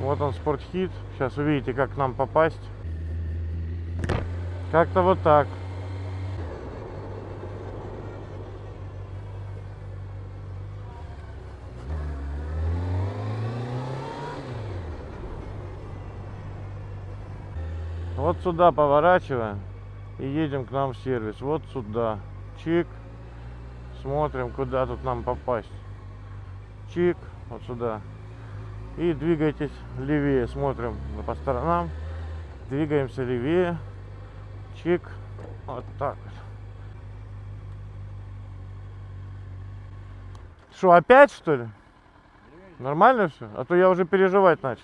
Вот он, спортхит. Сейчас увидите, как к нам попасть. Как-то вот так. Вот сюда поворачиваем и едем к нам в сервис. Вот сюда. Чик. Смотрим, куда тут нам попасть. Чик. Вот сюда. И двигайтесь левее. Смотрим по сторонам. Двигаемся левее. Чик. Вот так вот. Что, опять что ли? Нормально все? А то я уже переживать начал.